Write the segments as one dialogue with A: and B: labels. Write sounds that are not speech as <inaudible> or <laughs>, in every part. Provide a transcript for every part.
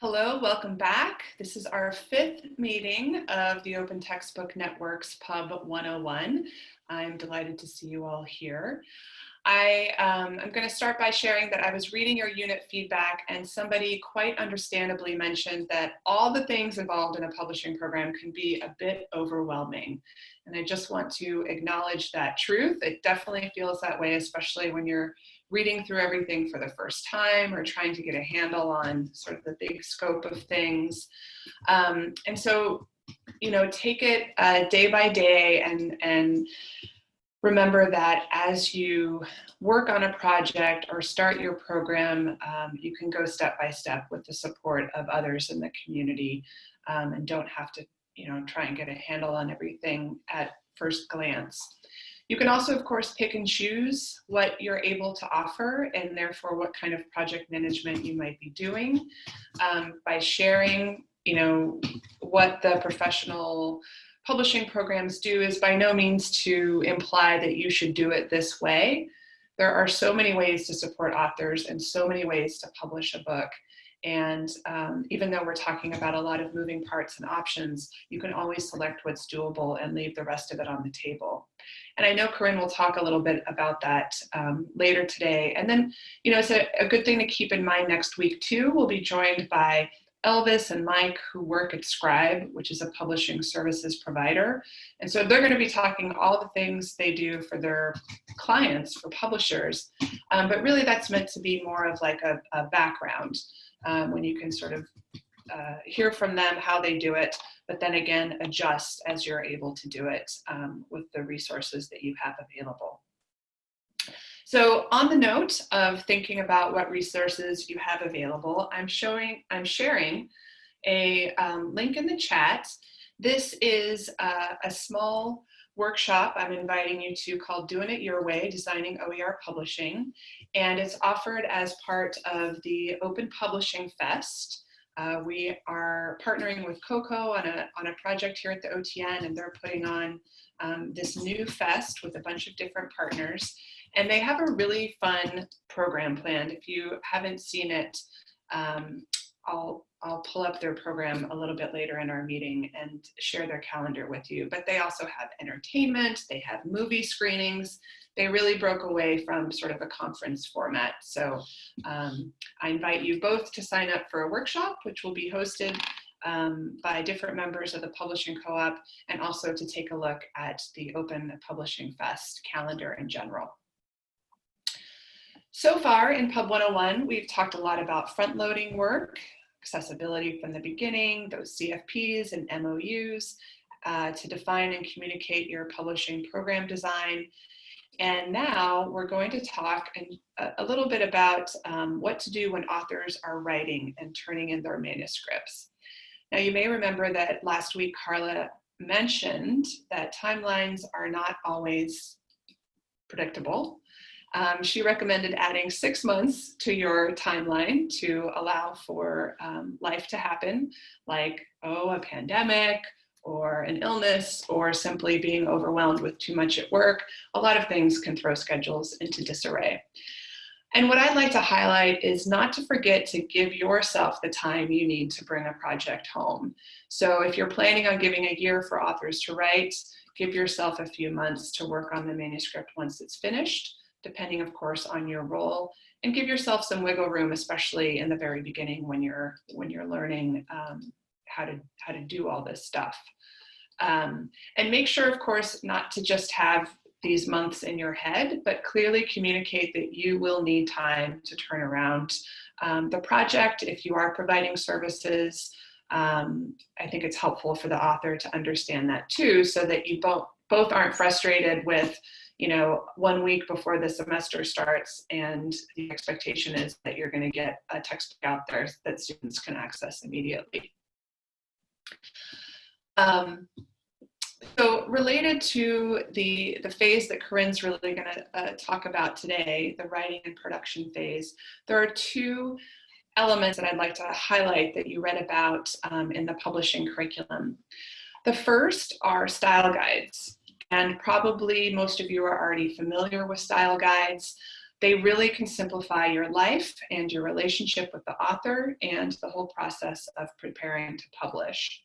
A: Hello, welcome back. This is our fifth meeting of the Open Textbook Network's Pub 101. I'm delighted to see you all here. I um, am going to start by sharing that I was reading your unit feedback and somebody quite understandably mentioned that all the things involved in a publishing program can be a bit overwhelming. And I just want to acknowledge that truth. It definitely feels that way, especially when you're reading through everything for the first time or trying to get a handle on sort of the big scope of things. Um, and so, you know, take it uh, day by day and, and remember that as you work on a project or start your program, um, you can go step by step with the support of others in the community um, and don't have to, you know, try and get a handle on everything at first glance. You can also, of course, pick and choose what you're able to offer and therefore what kind of project management you might be doing um, by sharing, you know, what the professional publishing programs do is by no means to imply that you should do it this way. There are so many ways to support authors and so many ways to publish a book. And um, even though we're talking about a lot of moving parts and options, you can always select what's doable and leave the rest of it on the table. And I know Corinne will talk a little bit about that um, later today. And then, you know, it's a, a good thing to keep in mind next week too. We'll be joined by Elvis and Mike who work at Scribe, which is a publishing services provider. And so they're going to be talking all the things they do for their clients, for publishers. Um, but really that's meant to be more of like a, a background um, when you can sort of uh, hear from them how they do it, but then again, adjust as you're able to do it um, with the resources that you have available. So on the note of thinking about what resources you have available, I'm showing, I'm sharing a um, link in the chat. This is uh, a small workshop I'm inviting you to called Doing It Your Way, Designing OER Publishing. And it's offered as part of the Open Publishing Fest. Uh, we are partnering with Coko on a, on a project here at the OTN and they're putting on um, this new fest with a bunch of different partners. And they have a really fun program planned. If you haven't seen it, um, I'll, I'll pull up their program a little bit later in our meeting and share their calendar with you. But they also have entertainment, they have movie screenings, they really broke away from sort of a conference format. So um, I invite you both to sign up for a workshop, which will be hosted um, by different members of the Publishing Co-op, and also to take a look at the Open Publishing Fest calendar in general. So far in Pub 101, we've talked a lot about front-loading work, accessibility from the beginning, those CFPs and MOUs, uh, to define and communicate your publishing program design, and now we're going to talk a, a little bit about um, what to do when authors are writing and turning in their manuscripts. Now you may remember that last week Carla mentioned that timelines are not always predictable. Um, she recommended adding six months to your timeline to allow for um, life to happen, like, oh, a pandemic, or an illness or simply being overwhelmed with too much at work, a lot of things can throw schedules into disarray. And what I'd like to highlight is not to forget to give yourself the time you need to bring a project home. So if you're planning on giving a year for authors to write, give yourself a few months to work on the manuscript once it's finished, depending of course on your role, and give yourself some wiggle room, especially in the very beginning when you're, when you're learning um, how, to, how to do all this stuff. Um, and make sure, of course, not to just have these months in your head, but clearly communicate that you will need time to turn around um, the project if you are providing services. Um, I think it's helpful for the author to understand that too, so that you both, both aren't frustrated with, you know, one week before the semester starts and the expectation is that you're gonna get a textbook out there that students can access immediately. Um, so related to the, the phase that Corinne's really going to uh, talk about today, the writing and production phase, there are two elements that I'd like to highlight that you read about um, in the publishing curriculum. The first are style guides, and probably most of you are already familiar with style guides, They really can simplify your life and your relationship with the author and the whole process of preparing to publish.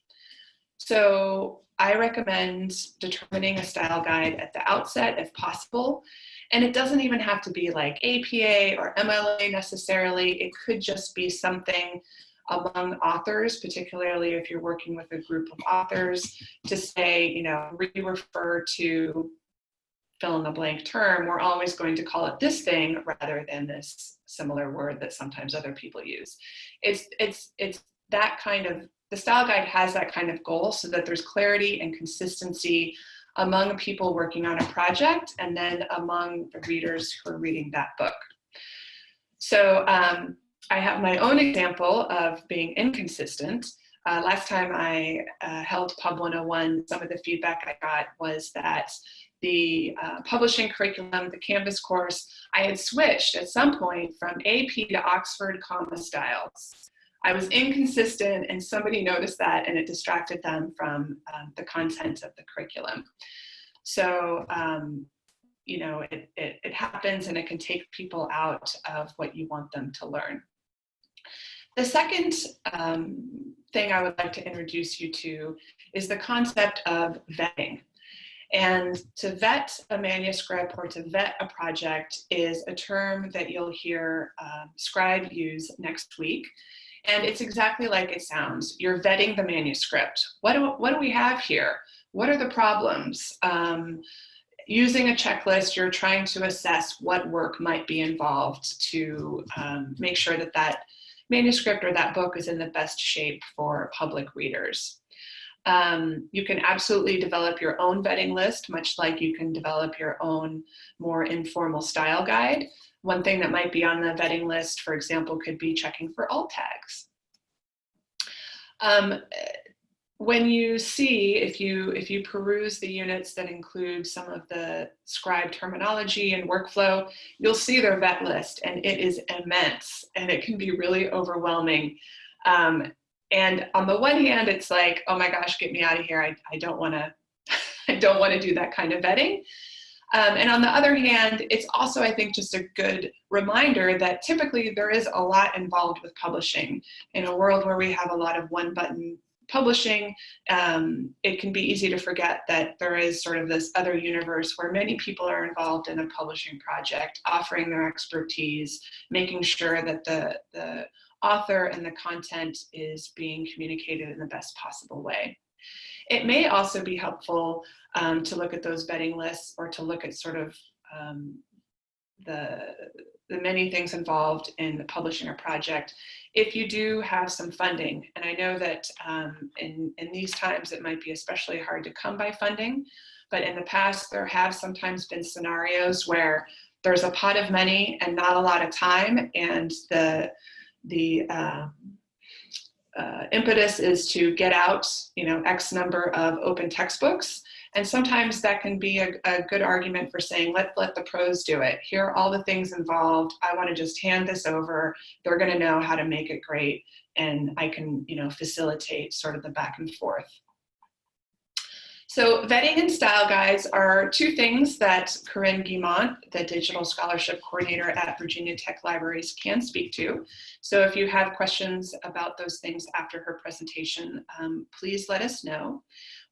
A: So I recommend determining a style guide at the outset if possible. And it doesn't even have to be like APA or MLA necessarily. It could just be something among authors, particularly if you're working with a group of authors, to say, you know, re-refer to fill in the blank term, we're always going to call it this thing rather than this similar word that sometimes other people use. It's, it's, it's that kind of, the style guide has that kind of goal so that there's clarity and consistency among people working on a project and then among the readers who are reading that book. So um, I have my own example of being inconsistent. Uh, last time I uh, held Pub 101, some of the feedback I got was that the uh, publishing curriculum, the Canvas course, I had switched at some point from AP to Oxford comma styles. I was inconsistent and somebody noticed that and it distracted them from um, the content of the curriculum. So, um, you know, it, it, it happens and it can take people out of what you want them to learn. The second um, thing I would like to introduce you to is the concept of vetting. And to vet a manuscript or to vet a project is a term that you'll hear uh, Scribe use next week. And it's exactly like it sounds. You're vetting the manuscript. What do, what do we have here? What are the problems? Um, using a checklist, you're trying to assess what work might be involved to um, make sure that that manuscript or that book is in the best shape for public readers. Um, you can absolutely develop your own vetting list, much like you can develop your own more informal style guide. One thing that might be on the vetting list, for example, could be checking for alt tags. Um, when you see, if you, if you peruse the units that include some of the scribe terminology and workflow, you'll see their vet list and it is immense and it can be really overwhelming. Um, and on the one hand, it's like, oh my gosh, get me out of here. I, I don't wanna, <laughs> I don't wanna do that kind of vetting. Um, and on the other hand, it's also, I think, just a good reminder that typically there is a lot involved with publishing. In a world where we have a lot of one button publishing, um, it can be easy to forget that there is sort of this other universe where many people are involved in a publishing project, offering their expertise, making sure that the, the author and the content is being communicated in the best possible way. It may also be helpful um, to look at those vetting lists or to look at sort of um, the, the many things involved in publishing a project if you do have some funding. And I know that um, in, in these times it might be especially hard to come by funding, but in the past there have sometimes been scenarios where there's a pot of money and not a lot of time and the the uh, uh, impetus is to get out, you know, X number of open textbooks. And sometimes that can be a, a, good argument for saying, let, let the pros do it. Here are all the things involved. I want to just hand this over. They're going to know how to make it great. And I can, you know, facilitate sort of the back and forth. So vetting and style guides are two things that Corinne Guimont, the Digital Scholarship Coordinator at Virginia Tech Libraries can speak to. So if you have questions about those things after her presentation, um, please let us know.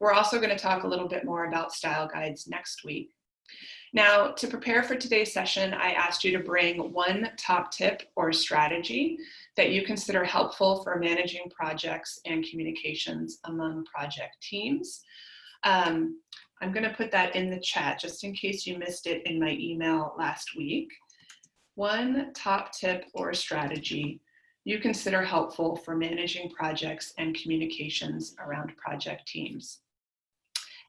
A: We're also gonna talk a little bit more about style guides next week. Now, to prepare for today's session, I asked you to bring one top tip or strategy that you consider helpful for managing projects and communications among project teams. Um, I'm going to put that in the chat just in case you missed it in my email last week. One top tip or strategy you consider helpful for managing projects and communications around project teams.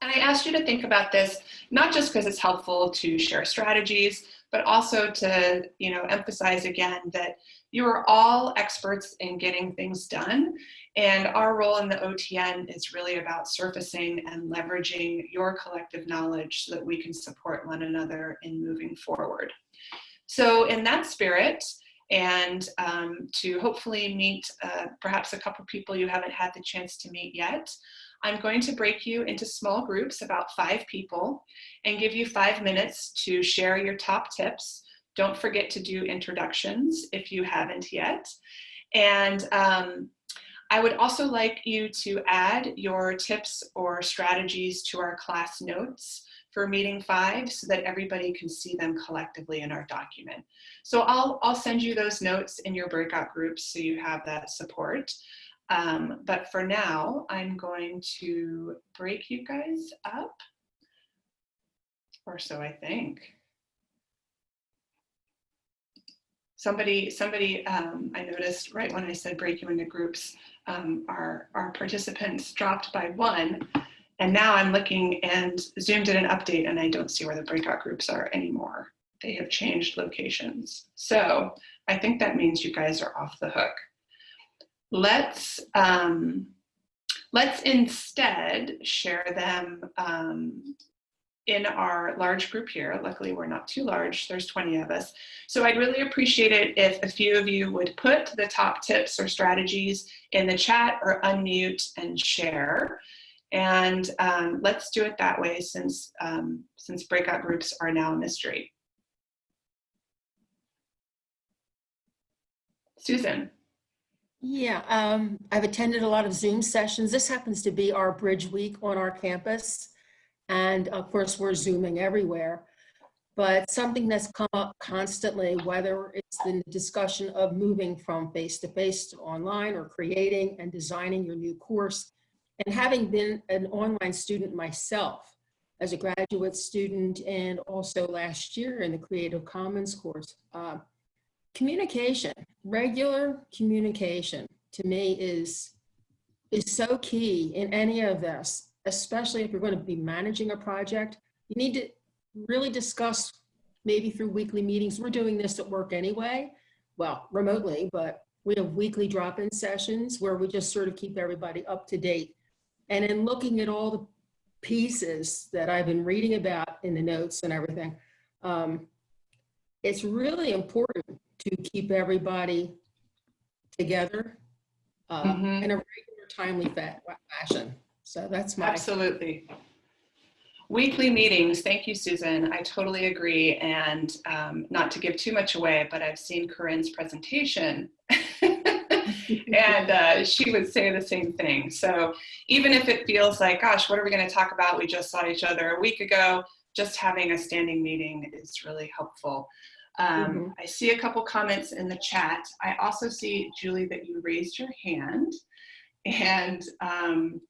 A: And I asked you to think about this, not just because it's helpful to share strategies, but also to you know, emphasize again that you are all experts in getting things done and our role in the OTN is really about surfacing and leveraging your collective knowledge so that we can support one another in moving forward. So in that spirit, and um, to hopefully meet uh, perhaps a couple people you haven't had the chance to meet yet, I'm going to break you into small groups, about five people, and give you five minutes to share your top tips Don't forget to do introductions if you haven't yet. And um, I would also like you to add your tips or strategies to our class notes for meeting five so that everybody can see them collectively in our document. So I'll, I'll send you those notes in your breakout groups so you have that support. Um, but for now, I'm going to break you guys up, or so I think. Somebody, somebody, um, I noticed right when I said break you into groups, um, our, our participants dropped by one. And now I'm looking and Zoom did an update and I don't see where the breakout groups are anymore. They have changed locations. So I think that means you guys are off the hook. Let's, um, let's instead share them um, in our large group here. Luckily, we're not too large. There's 20 of us. So I'd really appreciate it if a few of you would put the top tips or strategies in the chat or unmute and share. And um, let's do it that way since, um, since breakout groups are now a mystery. Susan.
B: Yeah, um, I've attended a lot of Zoom sessions. This happens to be our Bridge Week on our campus. And of course, we're Zooming everywhere. But something that's come up constantly, whether it's the discussion of moving from face-to-face -to, online or creating and designing your new course, and having been an online student myself as a graduate student and also last year in the Creative Commons course, uh, communication, regular communication to me is, is so key in any of this especially if you're going to be managing a project, you need to really discuss maybe through weekly meetings. We're doing this at work anyway, well, remotely, but we have weekly drop-in sessions where we just sort of keep everybody up to date. And in looking at all the pieces that I've been reading about in the notes and everything, um, it's really important to keep everybody together uh, mm -hmm. in a regular, timely fashion. So that's my.
A: Absolutely. Weekly meetings. Thank you, Susan. I totally agree. And um, not to give too much away, but I've seen Corinne's presentation <laughs> and uh, she would say the same thing. So even if it feels like, gosh, what are we going to talk about? We just saw each other a week ago. Just having a standing meeting is really helpful. Um, mm -hmm. I see a couple comments in the chat. I also see, Julie, that you raised your hand. And um,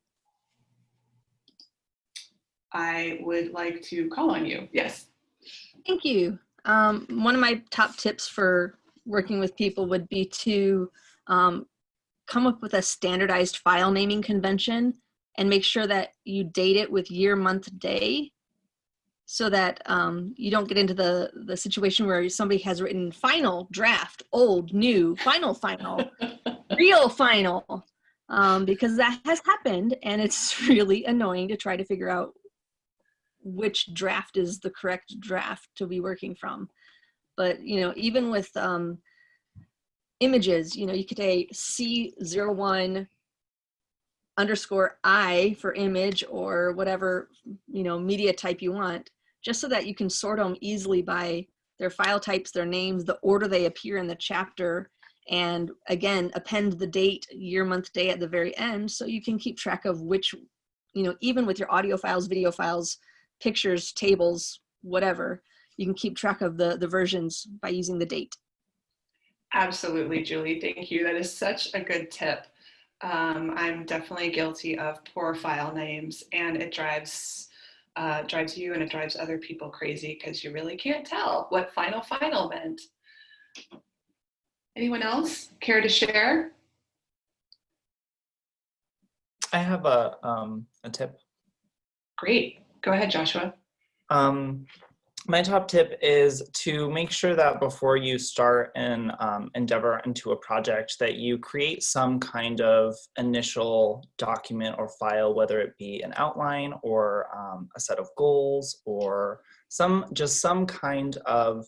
A: I would like to call on you. Yes.
C: Thank you. Um, one of my top tips for working with people would be to um, come up with a standardized file naming convention and make sure that you date it with year, month, day so that um, you don't get into the, the situation where somebody has written final, draft, old, new, final, final, <laughs> real final, um, because that has happened and it's <laughs> really annoying to try to figure out which draft is the correct draft to be working from. But, you know, even with um, images, you know, you could say C01 underscore I for image or whatever, you know, media type you want, just so that you can sort them easily by their file types, their names, the order they appear in the chapter, and again, append the date, year, month, day at the very end, so you can keep track of which, you know, even with your audio files, video files, pictures, tables, whatever, you can keep track of the, the versions by using the date.
A: Absolutely, Julie. Thank you. That is such a good tip. Um, I'm definitely guilty of poor file names and it drives uh, drives you and it drives other people crazy because you really can't tell what final final meant. Anyone else care to share?
D: I have a, um, a tip.
A: Great. Go ahead, Joshua.
D: Um, my top tip is to make sure that before you start an um, endeavor into a project that you create some kind of initial document or file, whether it be an outline or um, a set of goals or some just some kind of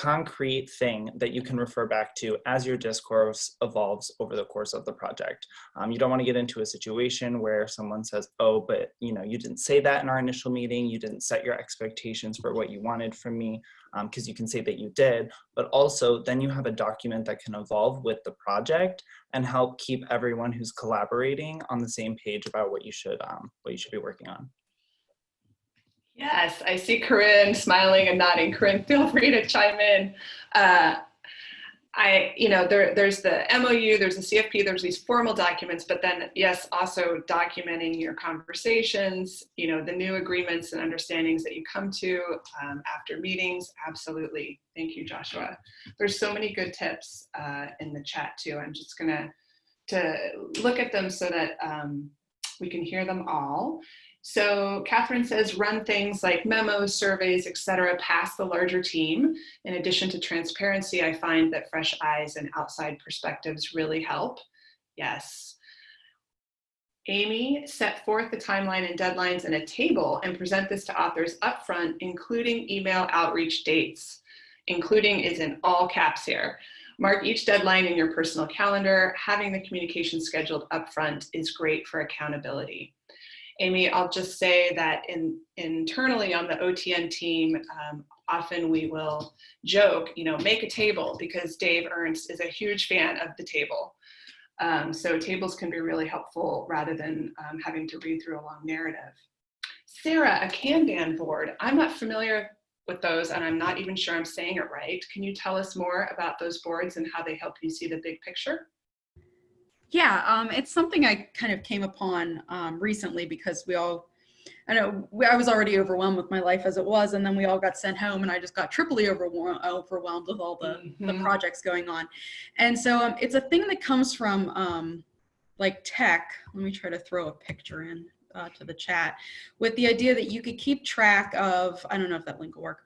D: concrete thing that you can refer back to as your discourse evolves over the course of the project. Um, you don't want to get into a situation where someone says, oh, but you know, you didn't say that in our initial meeting, you didn't set your expectations for what you wanted from me. because you can say that you did, but also then you have a document that can evolve with the project and help keep everyone who's collaborating on the same page about what you should um, what you should be working on.
A: Yes, I see Corinne smiling and nodding. Corinne, <laughs> feel free to chime in. Uh, I, you know, there, there's the MOU, there's the CFP, there's these formal documents, but then yes, also documenting your conversations, you know, the new agreements and understandings that you come to um, after meetings. Absolutely. Thank you, Joshua. There's so many good tips uh, in the chat too. I'm just gonna to look at them so that um, we can hear them all. So Catherine says run things like memos, surveys, etc. past the larger team. In addition to transparency, I find that fresh eyes and outside perspectives really help. Yes. Amy, set forth the timeline and deadlines in a table and present this to authors upfront, including email outreach dates. Including is in all caps here. Mark each deadline in your personal calendar. Having the communication scheduled upfront is great for accountability. Amy, I'll just say that in, internally on the OTN team, um, often we will joke, you know, make a table because Dave Ernst is a huge fan of the table. Um, so tables can be really helpful rather than um, having to read through a long narrative. Sarah, a Kanban board. I'm not familiar with those and I'm not even sure I'm saying it right. Can you tell us more about those boards and how they help you see the big picture?
E: Yeah, um, it's something I kind of came upon um, recently because we all, I know we, I was already overwhelmed with my life as it was, and then we all got sent home, and I just got triply overwhelmed, overwhelmed with all the,
A: Mhm.
E: the projects going on. And so um, it's a thing that comes from um, like tech. Let me try to throw a picture in uh, to the chat with the idea that you could keep track of, I don't know if that link will work,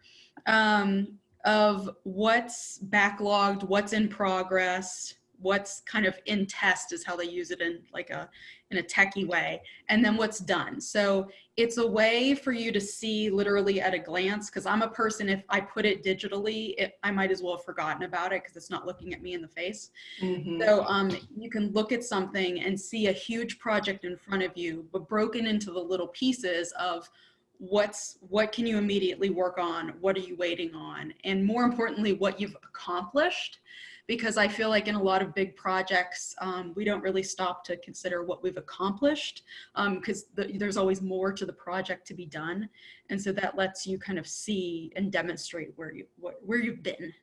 E: um, of what's backlogged, what's in progress, what's kind of in test is how they use it in like a in a techie way and then what's done so it's a way for you to see literally at a glance because i'm a person if i put it digitally it, i might as well have forgotten about it because it's not looking at me in the face
A: Mhm.
E: so um, you can look at something and see a huge project in front of you, but broken into the little pieces of what's what can you immediately work on, what are you waiting on, and more importantly, what you've accomplished. Because I feel like in a lot of big projects, um, we don't really stop to consider what we've accomplished because the, there's always more to the project to be done. And so that lets you kind of see and demonstrate where you what, where you've been.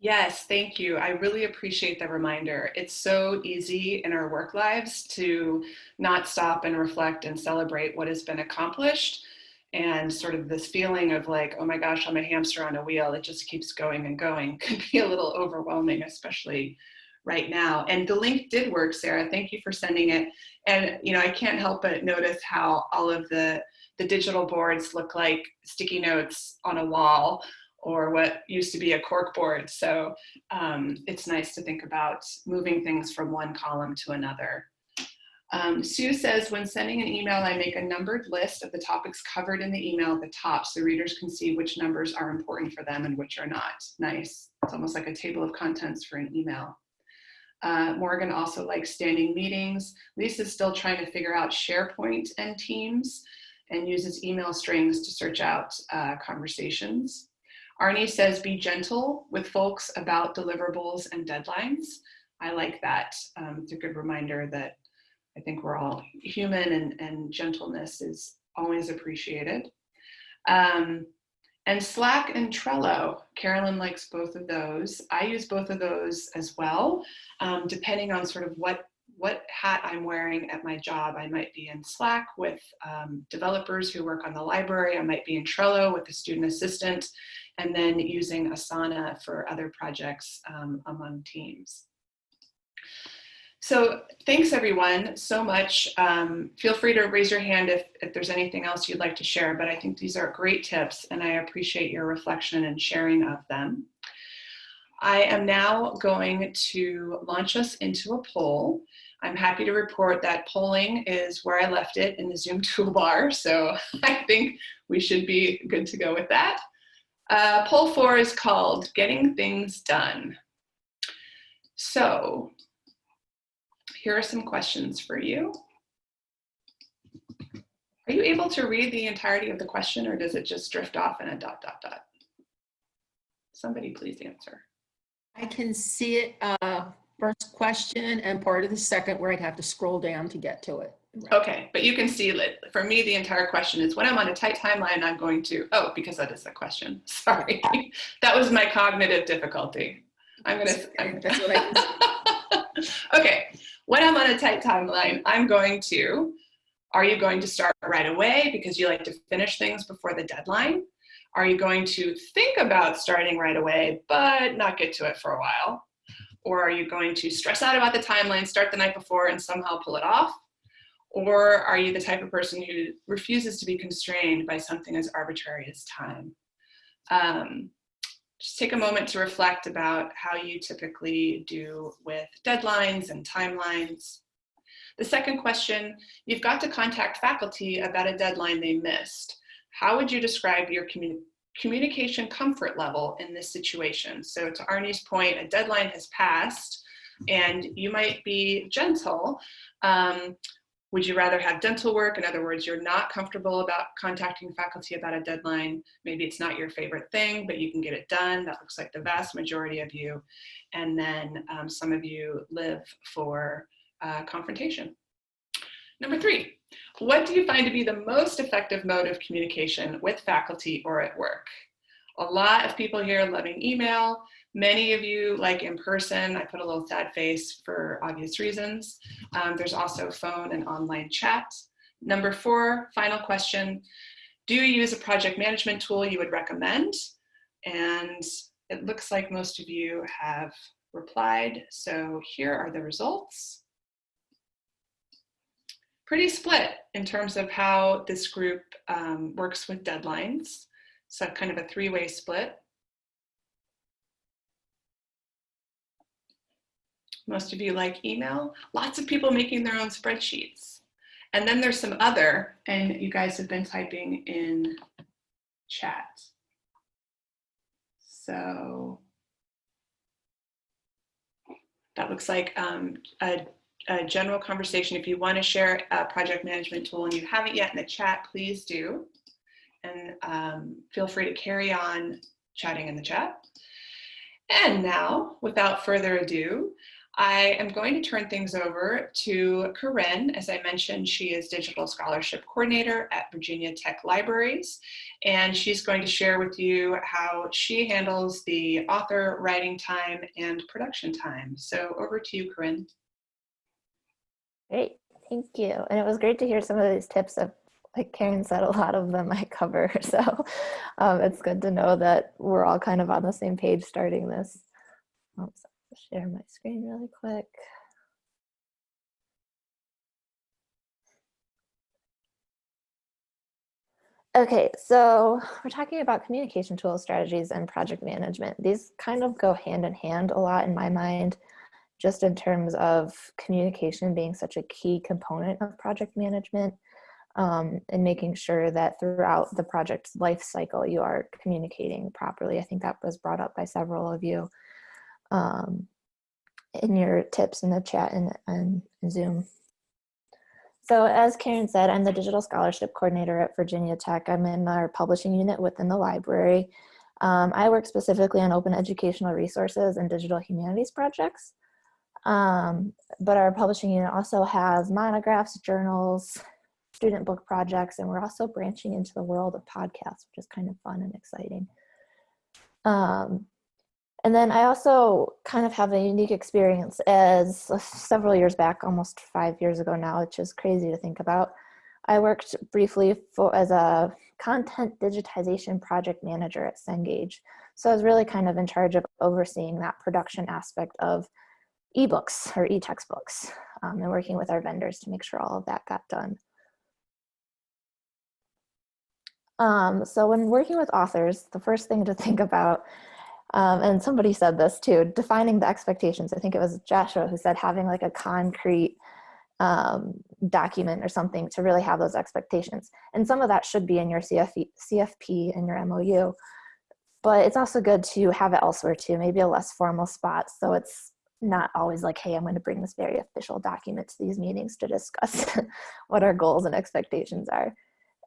A: Yes, thank you. I really appreciate the reminder. It's so easy in our work lives to not stop and reflect and celebrate what has been accomplished. And sort of this feeling of like, oh my gosh, I'm a hamster on a wheel. It just keeps going and going <laughs> can be a little overwhelming, especially right now. And the link did work, Sarah. Thank you for sending it. And you know, I can't help but notice how all of the the digital boards look like sticky notes on a wall or what used to be a cork board. So um, it's nice to think about moving things from one column to another. Um, Sue says, when sending an email, I make a numbered list of the topics covered in the email at the top so readers can see which numbers are important for them and which are not. Nice. It's almost like a table of contents for an email. Uh, Morgan also likes standing meetings. Lisa's still trying to figure out SharePoint and Teams and uses email strings to search out uh, conversations. Arnie says, be gentle with folks about deliverables and deadlines. I like that. Um, it's a good reminder that I think we're all human and, and gentleness is always appreciated. Um, and Slack and Trello, Carolyn likes both of those. I use both of those as well, um, depending on sort of what what hat I'm wearing at my job. I might be in Slack with um, developers who work on the library. I might be in Trello with a student assistant, and then using Asana for other projects um, among teams. So thanks everyone so much. Um, feel free to raise your hand if, if there's anything else you'd like to share, but I think these are great tips and I appreciate your reflection and sharing of them. I am now going to launch us into a poll. I'm happy to report that polling is where I left it in the Zoom <laughs> toolbar, so <laughs> I think we should be good to go with that. Uh, poll four is called Getting Things Done. So here are some questions for you. Are you able to read the entirety of the question or does it just drift off in a dot, dot, dot? Somebody please answer.
B: I can see it, uh, first question and part of the second where I'd have to scroll down to get to it.
A: Okay, but you can see that for me, the entire question is when I'm on a tight timeline, I'm going to, oh, because that is the question. <laughs> Sorry. That was my cognitive difficulty. I'm gonna. I'm-
B: That's what I <laughs>
A: Okay, when I'm on a tight timeline, I'm going to, are you going to start right away because you like to finish things before the deadline? Are you going to think about starting right away, but not get to it for a while? Or are you going to stress out about the timeline, start the night before and somehow pull it off? Or are you the type of person who refuses to be constrained by something as arbitrary as time? Um, just take a moment to reflect about how you typically do with deadlines and timelines. The second question, you've got to contact faculty about a deadline they missed. How would you describe your commu communication comfort level in this situation? So to Arnie's point, a deadline has passed and you might be gentle, um, would you rather have dental work? In other words, you're not comfortable about contacting faculty about a deadline. Maybe it's not your favorite thing, but you can get it done. That looks like the vast majority of you. And then um, some of you live for uh, confrontation. Number three, what do you find to be the most effective mode of communication with faculty or at work? A lot of people here loving email. Many of you like in person. I put a little sad face for obvious reasons. Um, there's also phone and online chat. Number four, final question. Do you use a project management tool you would recommend? And it looks like most of you have replied. So here are the results. Pretty split in terms of how this group um, works with deadlines. So kind of a three-way split. Most of you like email. Lots of people making their own spreadsheets. And then there's some other, and you guys have been typing in chat. So that looks like um, a, a general conversation. If you want to share a project management tool and you haven't yet in the chat, please do. And um, feel free to carry on chatting in the chat. And now, without further ado, I am going to turn things over to Corinne. As I mentioned, she is Digital Scholarship Coordinator at Virginia Tech Libraries, and she's going to share with you how she handles the author writing time and production time. So over to you, Corinne.
F: Great, thank you. And it was great to hear some of these tips of like Karen said, a lot of them I cover. <laughs> So um, it's good to know that we're all kind of on the same page starting this. Share my screen really quick. Okay, so we're talking about communication tools, strategies, and project management. These kind of go hand in hand a lot in my mind, just in terms of communication being such a key component of project management um, and making sure that throughout the project's life cycle, you are communicating properly. I think that was brought up by several of you um, in your tips in the chat and, and Zoom. So as Karen said, I'm the Digital Scholarship Coordinator at Virginia Tech. I'm in our publishing unit within the library. Um, I work specifically on open educational resources and digital humanities projects. Um, but our publishing unit also has monographs, journals, student book projects, and we're also branching into the world of podcasts, which is kind of fun and exciting. Um, and then I also kind of have a unique experience as uh, several years back, almost five years ago now, which is crazy to think about. I worked briefly for, as a content digitization project manager at Cengage. So I was really kind of in charge of overseeing that production aspect of ebooks or e-textbooks um, and working with our vendors to make sure all of that got done. Um, so when working with authors, the first thing to <laughs> think about um, and somebody said this too, defining the expectations. I think it was Joshua who said having like a concrete um, document or something to really have those expectations. And some of that should be in your CFP, CFP and your MOU, but it's also good to have it elsewhere too, maybe a less formal spot. So it's not always like, hey, I'm going to bring this very official document to these meetings to discuss <laughs> what our goals and expectations are.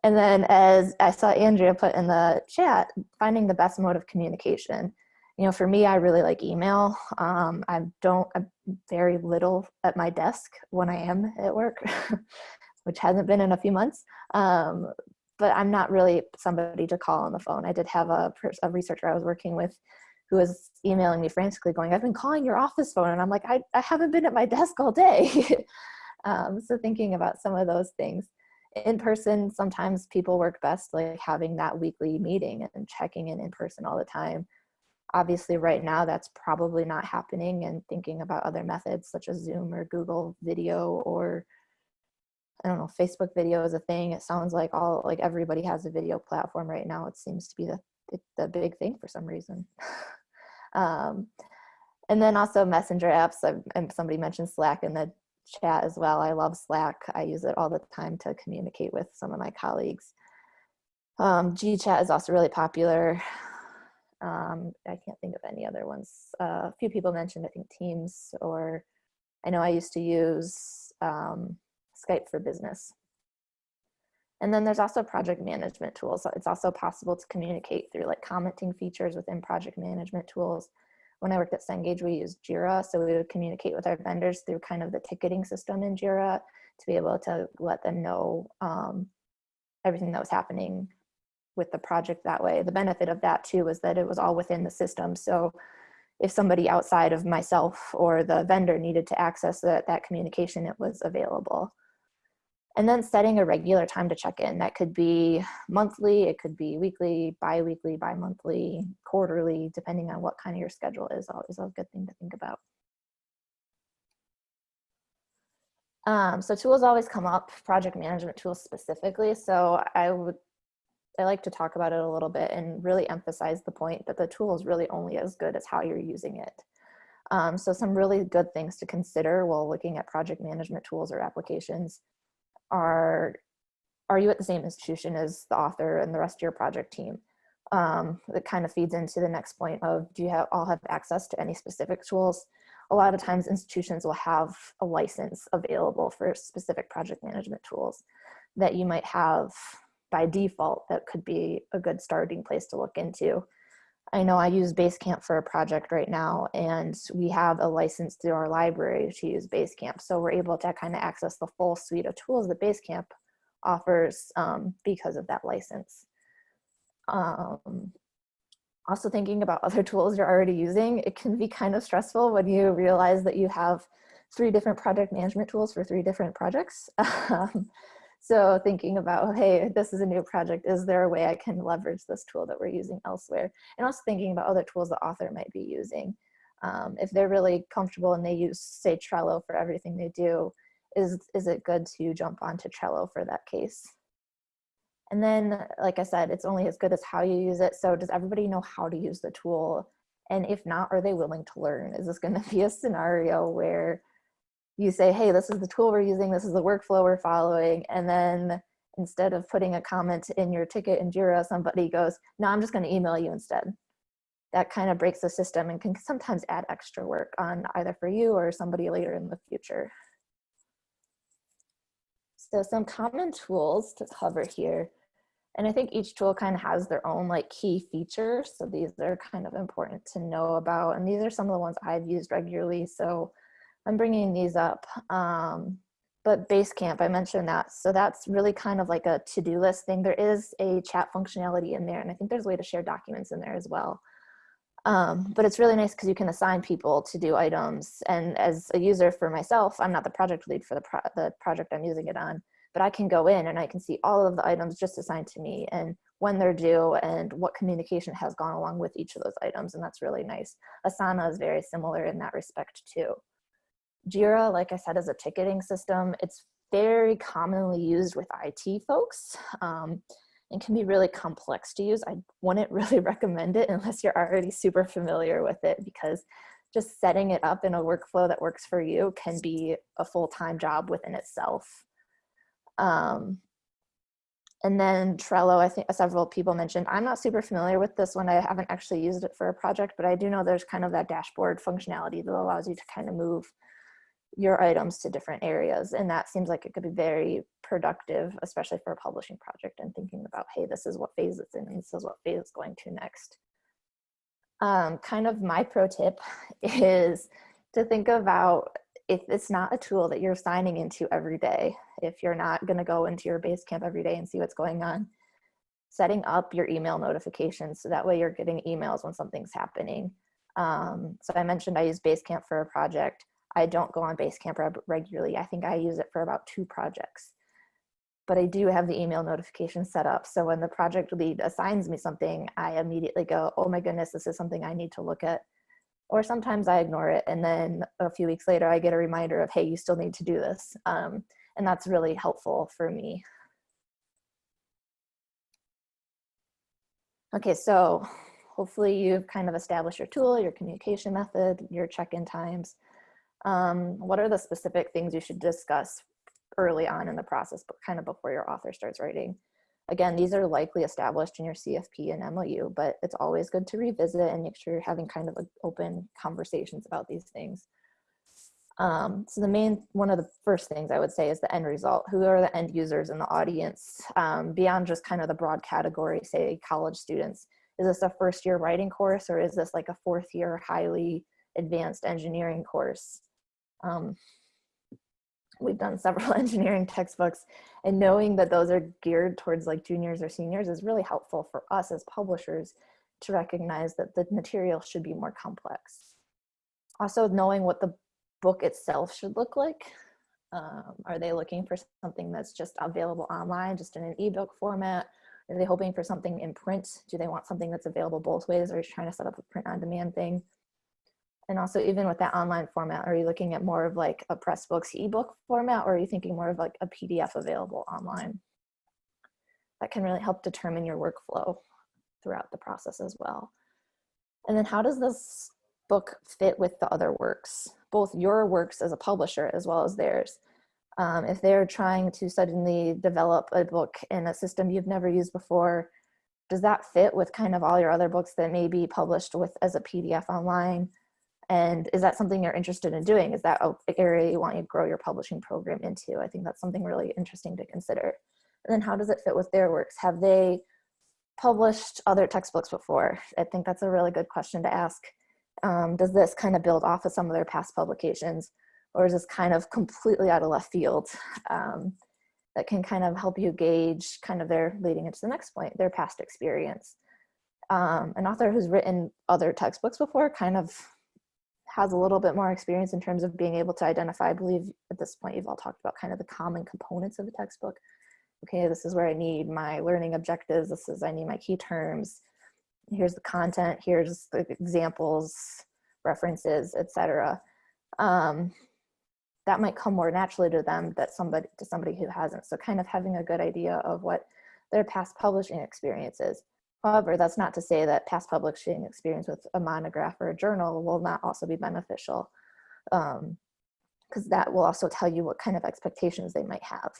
F: And then as I saw Andrea put in the chat, finding the best mode of communication. You know, for me, I really like email. Um, I don't, I'm very little at my desk when I am at work, <laughs> which hasn't been in a few months. Um, but I'm not really somebody to call on the phone. I did have a, a researcher I was working with who was emailing me frantically going, I've been calling your office phone. And I'm like, I, I haven't been at my desk all day. <laughs> um, so thinking about some of those things. In person, sometimes people work best like having that weekly meeting and checking in in person all the time obviously right now that's probably not happening and thinking about other methods such as zoom or google video or i don't know facebook video is a thing. It sounds like all like everybody has a video platform right now. It seems to be the the, big thing for some reason. <laughs> Um, and then also messenger apps. And somebody mentioned slack in the chat as well. I love slack. I use it all the time to communicate with some of my colleagues. Um, gchat is also really popular um, I can't think of any other ones. Uh, a few people mentioned, I think, Teams, or I know I used to use um, Skype for business. And then there's also project management tools. It's also possible to communicate through like commenting features within project management tools. When I worked at Cengage, we used Jira. So we would communicate with our vendors through kind of the ticketing system in Jira to be able to let them know um, everything that was happening with the project that way. The benefit of that too was that it was all within the system. So if somebody outside of myself or the vendor needed to access that, that communication, it was available. And then setting a regular time to check in. That could be monthly, it could be weekly, bi-weekly, bi-monthly, quarterly, depending on what kind of your schedule is, always a good thing to think about. Um, so tools always come up, project management tools specifically. So I would I like to talk about it a little bit and really emphasize the point that the tool is really only as good as how you're using it. Um, so some really good things to consider while looking at project management tools or applications are, are you at the same institution as the author and the rest of your project team? Um, that kind of feeds into the next point of do you have, all have access to any specific tools? A lot of times institutions will have a license available for specific project management tools that you might have by default that could be a good starting place to look into. I know I use Basecamp for a project right now, and we have a license through our library to use Basecamp. So we're able to kind of access the full suite of tools that Basecamp offers um, because of that license. Um, also thinking about <laughs> other tools you're already using, it can be kind of stressful when you realize that you have three different project management tools for three different projects. <laughs> So thinking about, hey, this is a new project. Is there a way I can leverage this tool that we're using elsewhere? And also thinking about other tools the author might be using. Um, if they're really comfortable and they use, say, Trello for everything they do, is, is it good to jump onto Trello for that case? And then, like I said, it's only as good as how you use it. So does everybody know how to use the tool? And if not, are they willing to learn? Is this gonna <laughs> be a scenario where you say, hey, this is the tool we're using, this is the workflow we're following, and then instead of putting a comment in your ticket in Jira, somebody goes, no, I'm just gonna email you instead. That kind of breaks the system and can sometimes add extra work on either for you or somebody later in the future. So some common tools to cover here. And I think each tool kind of has their own like key features. So these are kind of important to know about. And these are some of the ones I've used regularly. So I'm bringing these up. Um, but Basecamp, I mentioned that. So that's really kind of like a to-do list thing. There is a chat functionality in there, and I think there's a way to share documents in there as well. Um, but it's really nice because you can assign people to do items. And as a user for myself, I'm not the project lead for the, pro the project I'm using it on, but I can go in and I can see all of the items just assigned to me and when they're due and what communication has gone along with each of those items. And that's really nice. Asana is very similar in that respect too. Jira, like I said, is a ticketing system. It's very commonly used with IT folks um, and can be really complex to use. I wouldn't <laughs> really recommend it unless you're already super familiar with it because just setting it up in a workflow that works for you can be a full-time job within itself. Um, and then Trello, I think several people mentioned, I'm not super familiar with this one. I haven't actually used it for a project, but I do know there's kind of that dashboard functionality that allows you to kind of move your items to different areas. And that seems like it could be very productive, especially for a publishing project and thinking about, hey, this is what phase it's in and this is what phase it's going to next. um, kind of my pro tip <laughs> is to think about if it's not a tool that you're signing into every day, if you're not going to go into your Basecamp every day and see what's going on, setting up your email notifications so that way you're getting emails when something's happening. Um, so I mentioned I use Basecamp for a project. I don't go on Basecamp regularly. I think I use it for about two projects. But I do have the email notification set up. So when the project lead assigns me something, I immediately go, oh my goodness, this is something I need to look at. Or sometimes I ignore it. And then a few weeks later, I get a reminder of, hey, you still need to do this. Um, and that's really helpful for me. Okay, so hopefully you've kind of established your tool, your communication method, your check-in times. Um, what are the specific things you should discuss early on in the process, but kind of before your author starts writing? Again, these are likely established in your CFP and MOU, but it's always good to revisit and make sure you're having kind of open conversations about these things. Um, so the main, one of the first things I would say is the end result. Who are the end users in the audience um, beyond just kind of the broad category, say college students? Is this a first year writing course or is this like a fourth year highly advanced engineering course? Um, we've done several <laughs> engineering textbooks and knowing that those are geared towards like juniors or seniors is really helpful for us as publishers to recognize that the material should be more complex. Also knowing what the book itself should look like. Um, are they looking for something that's just available online, just in an ebook format? Are they hoping for something in print? Do they want something that's available both ways? Or are you trying to set up a print on demand thing? And also even with that online format, are you looking at more of like a Pressbooks ebook format or are you thinking more of like a PDF available online? That can really help determine your workflow throughout the process as well. And then how does this book fit with the other works, both your works as a publisher as well as theirs. Um, if they're trying to suddenly develop a book in a system you've never used before, does that fit with kind of all your other books that may be published with as a PDF online? And is that something you're interested in doing? Is that an area you want to grow your publishing program into? I think that's something really interesting to consider. And then how does it fit with their works? Have they published other textbooks before? I think that's a really good question to ask um, does this kind of build off of some of their past publications or is this kind of completely out of left field um, that can kind of help you gauge kind of their leading into the next point, their past experience. Um, an author who's written other textbooks before kind of has a little bit more experience in terms of being able to identify, I believe at this point you've all talked about kind of the common components of a textbook. Okay, this is where I need my learning objectives, this is I need my key terms, here's the content, here's the examples, references, etc. Um, that might come more naturally to them that somebody to somebody who hasn't. So kind of having a good idea of what their past publishing experience is. However, that's not to say that past publishing experience with a monograph or a journal will not also be beneficial because um, that will also tell you what kind of expectations they might have.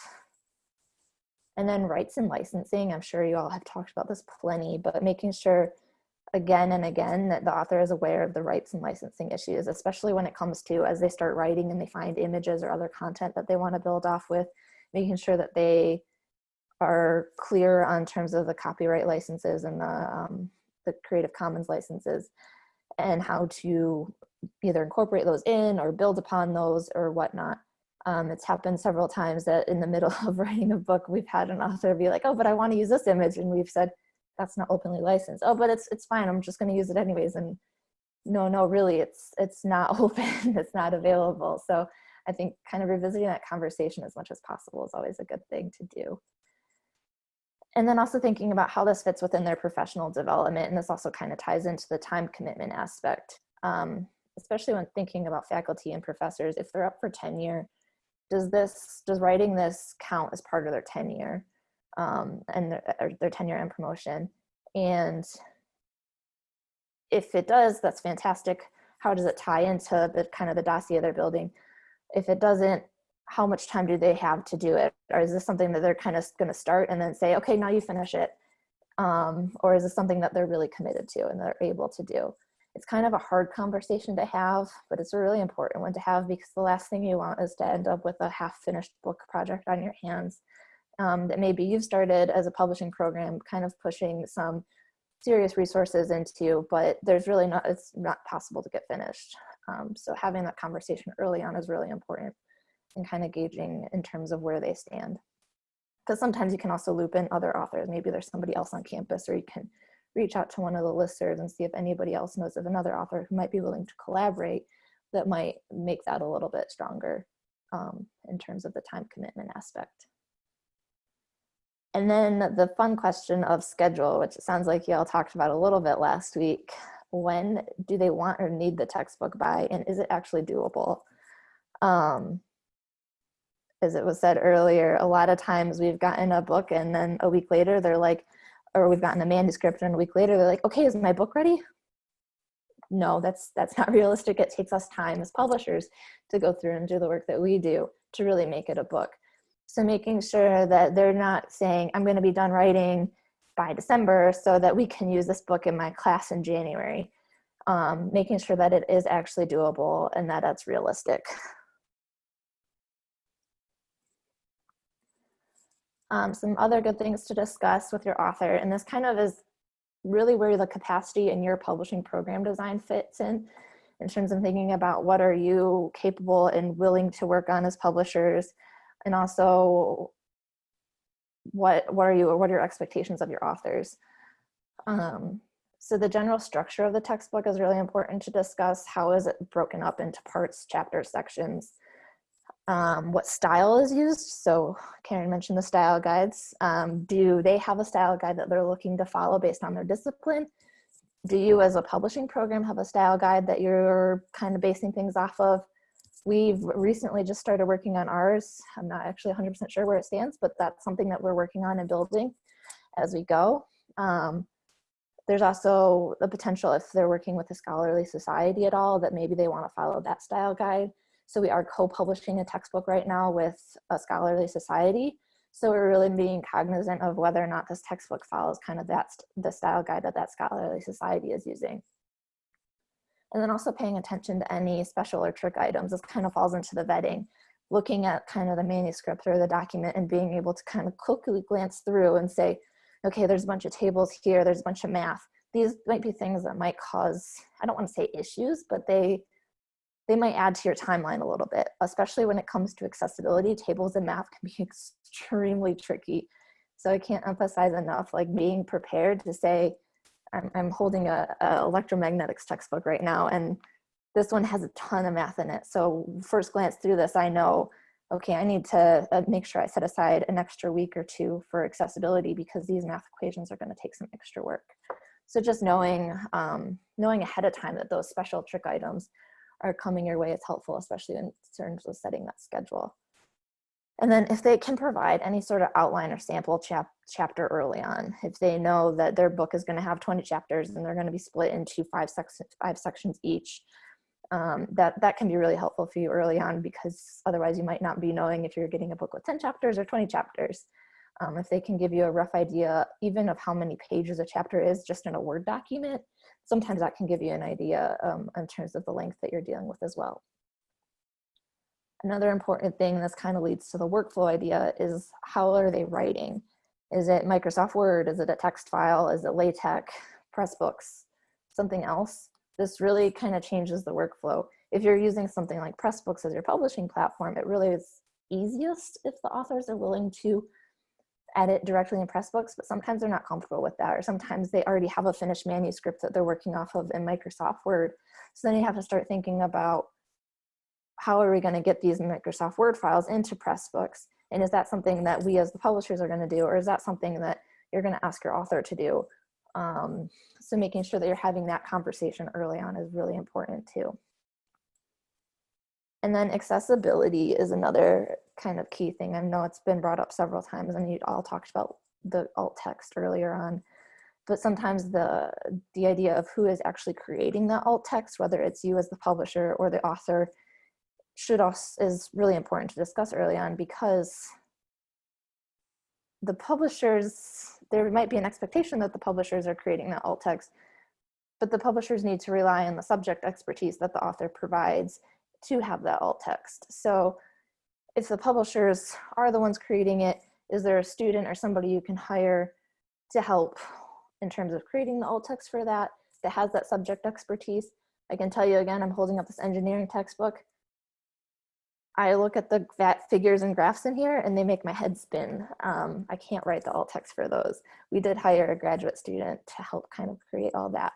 F: And then rights and licensing, I'm sure you all have talked about this plenty, but making sure again and again that the author is aware of the rights and licensing issues, especially when it comes to as they start writing and they find images or other content that they want to build off with, making sure that they are clear on terms of the copyright licenses and the, um, the Creative Commons licenses and how to either incorporate those in or build upon those or whatnot. Um, it's happened several times that in the middle <laughs> of writing a book, we've had an author be like, oh, but I want to use this image. And we've said, that's not openly licensed. Oh, but it's, it's fine. I'm just going to use it anyways. And no, no, really, it's, it's not <laughs> open. it's not available. So I think kind of revisiting that conversation as much as possible is always a good thing to do. And then also thinking about how this fits within their professional development. And this also kind of ties into the time commitment aspect, um, especially when thinking about faculty and professors. If they're up for tenure, does this does writing this count as part of their tenure um, and their, their tenure and promotion and if it does that's fantastic how does it tie into the kind of the dossier they're building if it doesn't how much time do they have to do it? Or is this something that they're kind of going to start and then say okay now you finish it um, or is this something that they're really committed to and they're able to do? It's kind of a hard conversation to have, but it's a really important one to have because the last thing you want is to end up with a half finished book project on your hands um, that maybe you've started as a publishing program, kind of pushing some serious resources into, but there's really not, it's not possible to get finished. Um, so having that conversation early on is really important and kind of gauging in terms of where they stand. Because sometimes you can also loop in other authors. Maybe there's somebody else on campus or you can reach out to one of the listservs and see if anybody else knows of another author who might be willing to collaborate that might make that a little bit stronger um, in terms of the time commitment aspect. And then the fun question of schedule, which it sounds like y'all talked about a little bit last week. When do they want or need the textbook by, and is it actually doable? Um, as it was said earlier, a lot of times we've gotten a book and then a week later they're like, or we've gotten a manuscript and a week later they're like, okay, is my book ready? No, that's that's not <laughs> realistic. It takes us time as publishers to go through and do the work that we do to really make it a book. So making sure that they're not saying, I'm gonna be done writing by December so that we can use this book in my class in January. Um, making sure that it is actually doable and that it's realistic. <laughs> Um, some other good things to discuss with your author, and this kind of is really where the capacity in your publishing program design fits in, in terms of thinking about what are you capable and willing to work on as publishers, and also what what are you or what are your expectations of your authors. Um, so the general structure of the textbook is really important to discuss. How is it broken up into parts chapters sections um, what style is used so karen mentioned the style guides um, do they have a style guide that they're looking to follow based on their discipline do you as a publishing program have a style guide that you're kind of basing things off of We've recently just started working on ours. I'm not actually 100% sure where it stands, but that's something that we're working on and building as we go. Um, there's also the potential if they're working with a scholarly society at all that maybe they want to follow that style guide. So we are co-publishing a textbook right now with a scholarly society. So we're really being cognizant of whether or not this textbook follows kind of that the style guide that that scholarly society is using. And then also paying attention to any special or trick items. This kind of falls into the vetting. Looking at kind of the manuscript or the document and being able to kind of quickly glance through and say, okay, there's a bunch of tables here, there's a bunch of math. These might be things that might cause, I don't want to say issues, but they they might add to your timeline a little bit, especially when it comes to accessibility. Tables and math can be <laughs> extremely tricky. So I can't emphasize enough, like being prepared to say, I'm, I'm holding a, a electromagnetics textbook right now and this one has a ton of math in it. So first glance through this, I know, okay, I need to uh, make sure I set aside an extra week or two for accessibility because these math equations are gonna take some extra work. So just knowing, um, knowing ahead of time that those special trick items are coming your way is helpful, especially in terms of setting that schedule. And then if they can provide any sort of outline or sample chap chapter early on, if they know that their book is gonna have 20 chapters and they're gonna be split into five, sec five sections each, um, that, that can be really helpful for you early on because otherwise you might not be knowing if you're getting a book with 10 chapters or 20 chapters. Um, if they can give you a rough idea even of how many pages a chapter is just in a Word document, sometimes that can give you an idea um, in terms of the length that you're dealing with as well. Another important thing this kind of leads to the workflow idea is how are they writing? Is it Microsoft Word? Is it a text file? Is it LaTeX, Pressbooks, something else? This really kind of changes the workflow. If you're using something like Pressbooks as your publishing platform, it really is easiest if the authors are willing to edit directly in Pressbooks, but sometimes they're not comfortable with that, or sometimes they already have a finished manuscript that they're working off of in Microsoft Word. So then you have to start thinking about how are we going to get these Microsoft Word files into Pressbooks? And is that something that we as the publishers are going to do, or is that something that you're going to ask your author to do? Um, so making sure that you're having that conversation early on is really important too. And then accessibility is another kind of key thing. I know it's been brought up several times and you all talked about the alt text earlier on, but sometimes the, the idea of who is actually creating that alt text, whether it's you as the publisher or the author, should also is really important to discuss early on because the publishers, there might be an expectation that the publishers are creating that alt text, but the publishers need to rely on the subject expertise that the author provides to have that alt text. So if the publishers are the ones creating it, is there a student or somebody you can hire to help in terms of creating the alt text for that, that has that subject expertise. I can tell you again, I'm holding up this engineering textbook. I look at the figures and graphs in here and they make my head spin. Um, I can't write the alt text for those. We did hire a graduate student to help kind of create all that.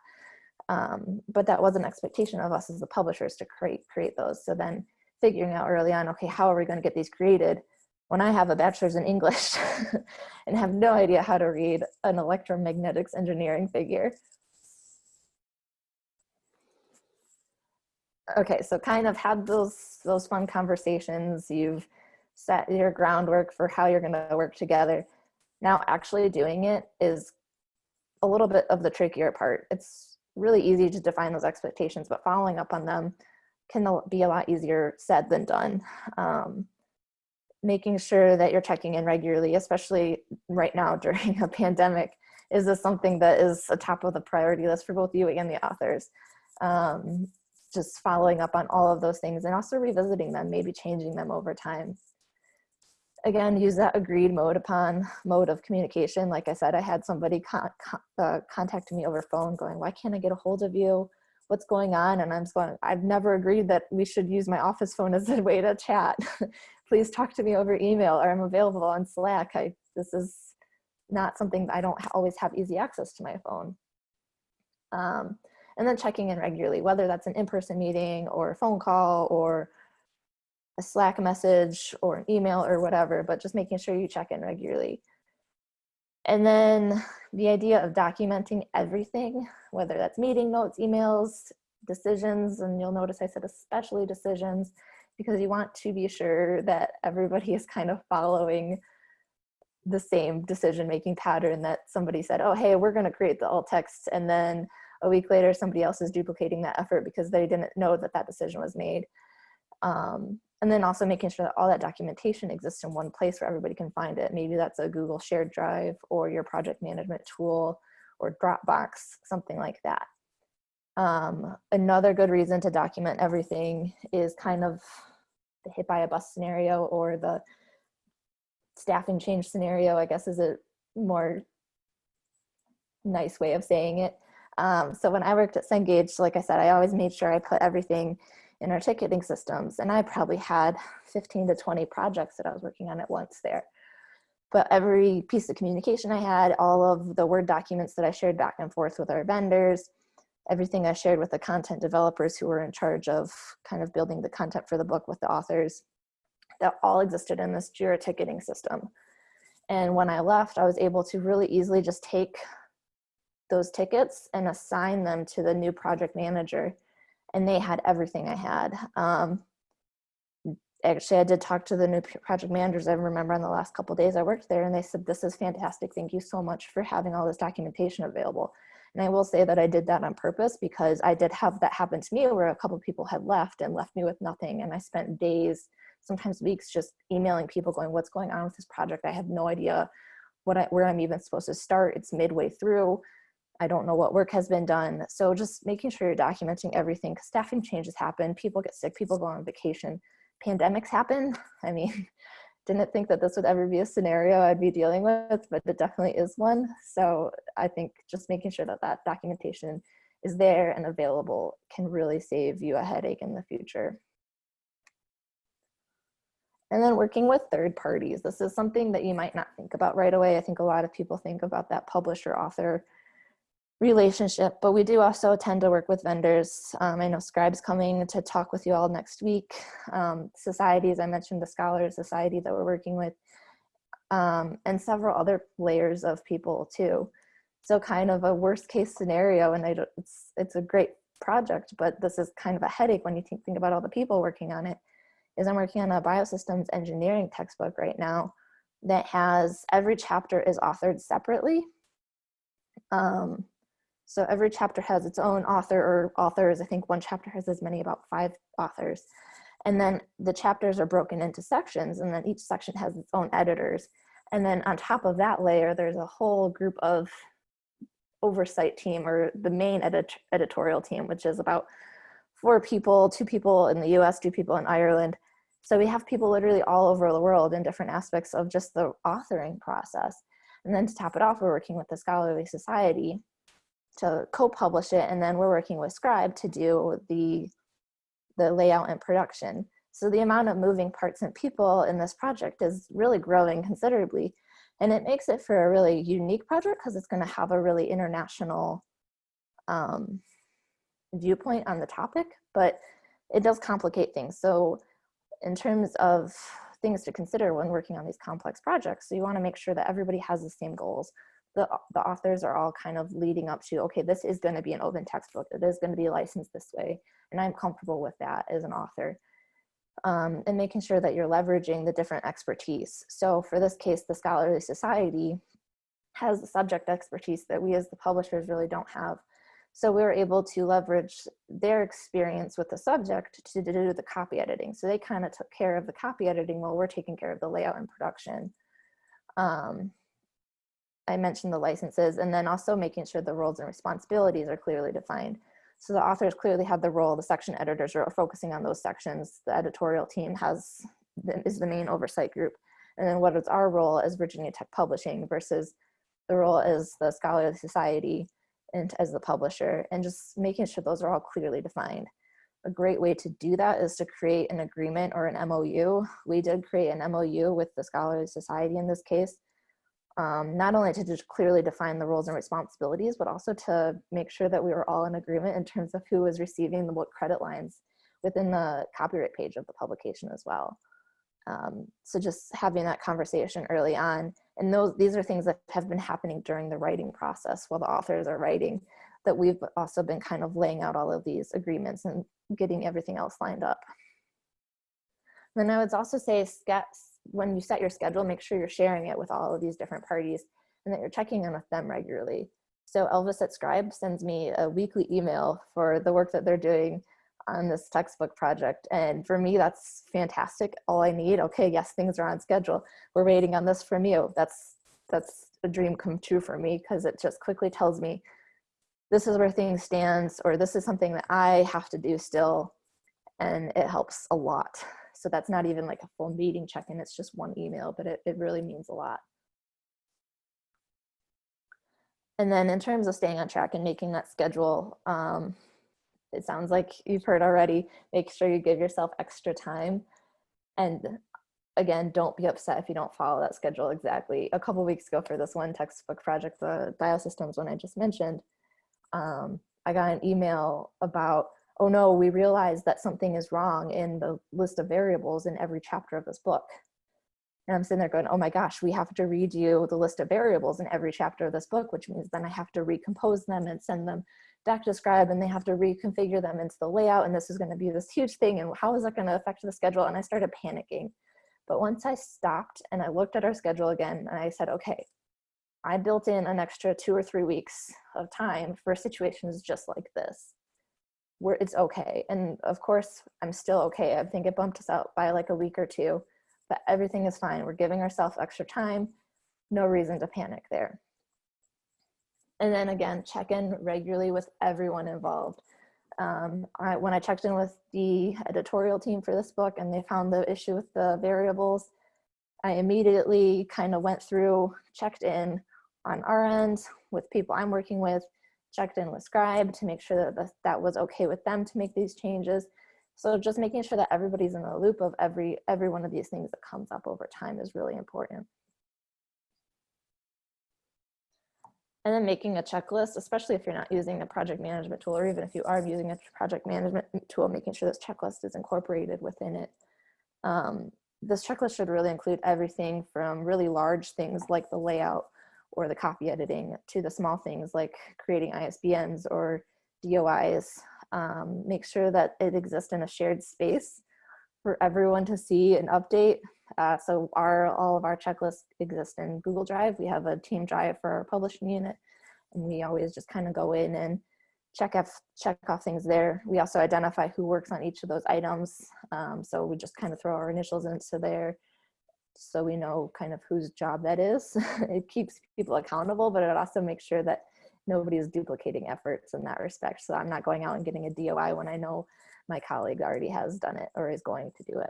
F: Um, but that was an expectation of us as the publishers to create, create those. So then figuring out early on, okay, how are we gonna get these created? When I have a bachelor's in English <laughs> and have no idea how to read an electromagnetics engineering figure. Okay, so kind of had those those fun conversations. You've set your groundwork for how you're going to work together. Now, actually doing it is a little bit of the trickier part. It's really easy to define those expectations, but following up on them can be a lot easier said than done. Um, making sure that you're checking in regularly, especially right now <laughs> during a pandemic, is this something that is a top of the priority list for both you and the authors? Um, just following up on all of those things and also revisiting them, maybe changing them over time. Again, use that agreed mode upon mode of communication. Like I said, I had somebody con con uh, contact me over phone going, why can't I get a hold of you? What's going on? And I'm just going, I've never agreed that we should use my office phone as a way to chat. <laughs> Please talk to me over email or I'm available on Slack. I, this is not something I don't always have easy access to my phone. Um, and then checking in regularly, whether that's an in-person meeting or a phone call or a Slack message or an email or whatever, but just making sure you check in regularly. And then the idea of documenting everything, whether that's meeting notes, emails, decisions, and you'll notice I said especially decisions, because you want to be sure that everybody is kind of following the same decision-making pattern that somebody said, oh, hey, we're gonna create the alt text and then a week later somebody else is duplicating that effort because they didn't know that that decision was made. Um, and then also making sure that all that documentation exists in one place where everybody can find it. Maybe that's a Google shared drive or your project management tool or Dropbox, something like that. Um, another good reason to document everything is kind of the hit by a bus scenario or the staffing change scenario, I guess is a more nice way of saying it. Um, so when I worked at Cengage, like I said, I always made sure I put everything in our ticketing systems. And I probably had 15 to 20 projects that I was working on at once there. But every piece of communication I had, all of the Word documents that I shared back and forth with our vendors, everything I shared with the content developers who were in charge of kind of building the content for the book with the authors, that all existed in this JIRA ticketing system. And when I left, I was able to really easily just take those tickets and assign them to the new project manager. And they had everything I had. Um, actually, I did talk to the new project managers. I remember on the last couple days I worked there and they said, this is fantastic. Thank you so much for having all this documentation available. And I will say that I did that on purpose because I did have that happen to me where a couple people had left and left me with nothing. And I spent days, sometimes weeks, just emailing people going, what's going on with this project? I have no idea what I, where I'm even supposed to start. It's midway through. I don't know what work has been done. So just making sure you're documenting everything because staffing changes happen, people get sick, people go on vacation, pandemics happen. I mean, <laughs> didn't think that this would ever be a scenario I'd be dealing with, but it definitely is one. So I think just making sure that that documentation is there and available can really save you a headache in the future. And then working with third parties. This is something that you might not think about right away. I think a lot of people think about that publisher author relationship, but we do also tend to work with vendors. Um, I know Scribe's coming to talk with you all next week. Um, societies, I mentioned the Scholar Society that we're working with, um, and several other layers of people too. So kind of a worst case scenario, and I it's, it's a great project, but this is kind of a headache when you think, think about all the people working on it, is I'm working on a biosystems engineering textbook right now that has every chapter is authored separately. Um, so every chapter has its own author or authors. I think one chapter has as many, about five authors. And then the chapters are broken into sections and then each section has its own editors. And then on top of that layer, there's a whole group of oversight team or the main edit editorial team, which is about four people, two people in the US, two people in Ireland. So we have people literally all over the world in different aspects of just the authoring process. And then to top it off, we're working with the Scholarly Society to co-publish it, and then we're working with Scribe to do the the layout and production. So the amount of moving parts and people in this project is really growing considerably. And it makes it for a really unique project because it's going to have a really international um, viewpoint on the topic, but it does complicate things. So in terms of things to consider when working on these complex projects, so you want to make sure that everybody has the same goals. The, the authors are all kind of leading up to, okay, this is going to be an open textbook. It is going to be licensed this way. And I'm comfortable with that as an author um, and making sure that you're leveraging the different expertise. So for this case, the Scholarly Society has the subject expertise that we as the publishers really don't have. So we were able to leverage their experience with the subject to do the copy editing. So they kind of took care of the copy editing while we're taking care of the layout and production. Um, I mentioned the licenses and then also making sure the roles and responsibilities are clearly defined. So the authors clearly have the role, the section editors are focusing on those sections. The editorial team has is the main oversight group. And then what is our role as Virginia Tech Publishing versus the role as the Scholarly Society and as the publisher and just making sure those are all clearly defined. A great way to do that is to create an agreement or an MOU. We did create an MOU with the Scholarly Society in this case, um, not only to just clearly define the roles and responsibilities, but also to make sure that we were all in agreement in terms of who was receiving the what credit lines within the copyright page of the publication as well. Um, so just having that conversation early on, and those these are things that have been happening during the writing process while the authors are writing, that we've also been kind of laying out all of these agreements and getting everything else lined up. Then I would also say when you set your schedule, make sure you're sharing it with all of these different parties and that you're checking in with them regularly. So Elvis at Scribe sends me a weekly email for the work that they're doing on this textbook project. And for me, that's fantastic. All I need, okay, yes, things are on schedule. We're waiting on this from you. That's, that's a dream come true for me because it just quickly tells me this is where things stands or this is something that I have to do still. And it helps a lot. <laughs> So that's not even like a full meeting check-in, it's just one email, but it, it really means a lot. And then in terms of staying on track and making that schedule, um, it sounds like you've heard already, make sure you give yourself extra time. And again, don't be upset if you don't follow that schedule exactly. A couple weeks ago for this one textbook project, the biosystems one I just mentioned, um, I got an email about oh no, we realize that something is wrong in the list of variables in every chapter of this book. And I'm sitting there going, oh my gosh, we have to redo the list of variables in every chapter of this book, which means then I have to recompose them and send them back to Scribe and they have to reconfigure them into the layout. And this is gonna be this huge thing. And how is that gonna affect the schedule? And I started panicking. But once I stopped and I looked at our schedule again and I said, okay, I built in an extra two or three weeks of time for situations just like this where it's okay. And of course, I'm still okay. I think it bumped us out by like a week or two, but everything is fine. We're giving ourselves extra time. No reason to panic there. And then again, check in regularly with everyone involved. Um, I, when I checked in with the editorial team for this book and they found the issue with the variables, I immediately kind of went through, checked in on our end with people I'm working with, checked in with Scribe to make sure that that was okay with them to make these changes. So just making sure that everybody's in the loop of every, every one of these things that comes up over time is really important. And then making a checklist, especially if you're not using a project management tool, or even if you are using a project management tool, making sure this checklist is incorporated within it. Um, this checklist should really include everything from really large things like the layout or the copy editing to the small things like creating ISBNs or DOIs. Um, make sure that it exists in a shared space for everyone to see and update. Uh, so our all of our checklists exist in Google Drive. We have a team drive for our publishing unit and we always just kind of go in and check off, check off things there. We also identify who works on each of those items. Um, so we just kind of throw our initials into there so we know kind of whose job that is. <laughs> it keeps people accountable, but it also makes sure that nobody is duplicating efforts in that respect. So I'm not going out and getting a DOI when I know my colleague already has done it or is going to do it.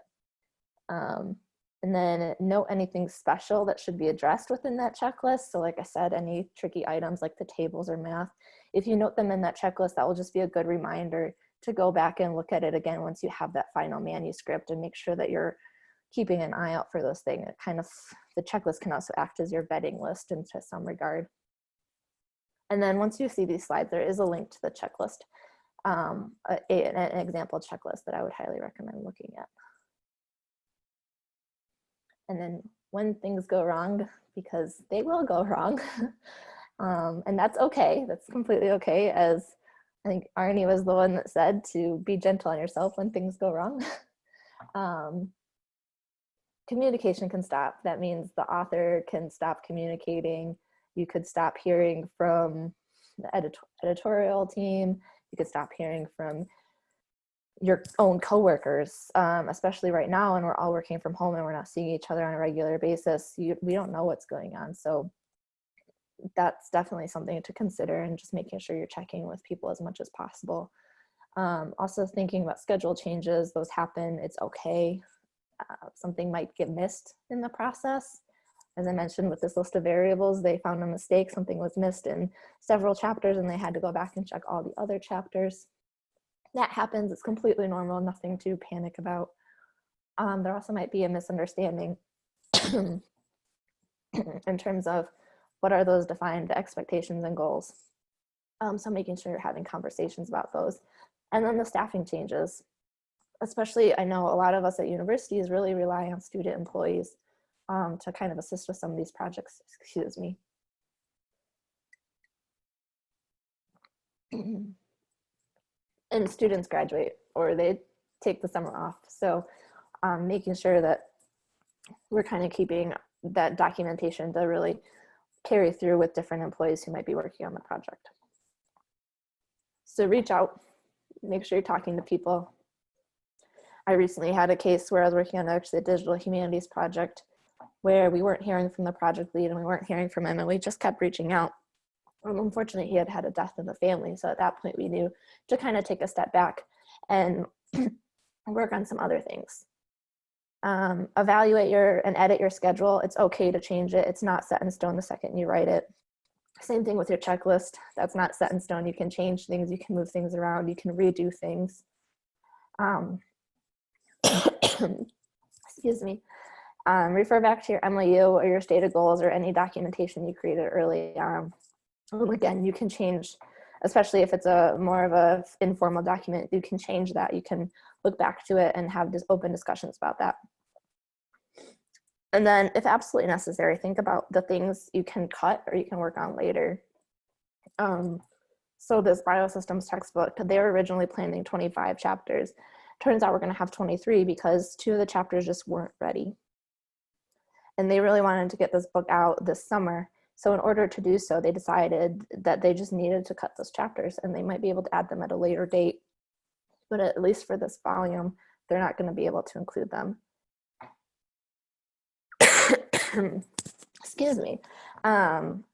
F: Um, And then note anything special that should be addressed within that checklist. So like I said, any tricky items like the tables or math, if you note them in that checklist, that will just be a good reminder to go back and look at it again once you have that final manuscript and make sure that you're keeping an eye out for those things. It kind of, the checklist can also act as your vetting list into some regard. And then once you see these slides, there is a link to the checklist, um, a, a, an example checklist that I would highly recommend looking at. And then when things go wrong, because they will go <laughs> wrong, um, and that's okay, that's completely okay, as I think Arnie was the one that said to be gentle on yourself when things go wrong. <laughs> um, communication can stop. That means the author can stop communicating. You could stop hearing from the edit editorial team. You could stop hearing from your own coworkers, um, especially right now, and we're all working from home and we're not seeing each other on a regular basis. You, we don't know what's going on. So that's definitely something to consider and just making sure you're checking with people as much as possible. Um, also thinking about schedule changes, those happen, it's okay. Uh, something might get missed in the process. As I mentioned with this list of variables, they found a mistake, something was missed in several chapters and they had to go back and check all the other chapters. That happens, it's completely normal, nothing to panic about. Um, there also might be a misunderstanding <clears throat> in terms of what are those defined expectations and goals. Um, so making sure you're having conversations about those. And then the staffing changes especially I know a lot of us at universities really rely on student employees um, to kind of assist with some of these projects, excuse me. <clears throat> and students graduate or they take the summer off. So um, making sure that we're kind of keeping that documentation to really carry through with different employees who might be working on the project. So reach out, make sure you're talking to people, I recently had a case where I was working on actually a digital humanities project where we weren't hearing from the project lead and we weren't hearing from him and we just kept reaching out. Um, unfortunately, he had had a death in the family. So at that point we knew to kind of take a step back and <clears throat> work on some other things. Um, evaluate your and edit your schedule. It's okay to change it. It's not set in stone the second you write it. Same thing with your checklist. That's not set in stone. You can change things. You can move things around. You can redo things. Um, <coughs> excuse me, um, refer back to your MOU or your stated goals or any documentation you created early on. Again, you can change, especially if it's a more of a informal document, you can change that. You can look back to it and have this open discussions about that. And then if absolutely necessary, think about the things you can cut or you can work on later. Um, so this biosystems textbook, they were originally planning 25 chapters turns out we're going to have 23 because two of the chapters just weren't ready. And they really wanted to get this book out this summer. So in order to do so, they decided that they just needed to cut those chapters and they might be able to add them at a later date. But at least for this volume, they're not going to be able to include them. <coughs> Excuse me. Um,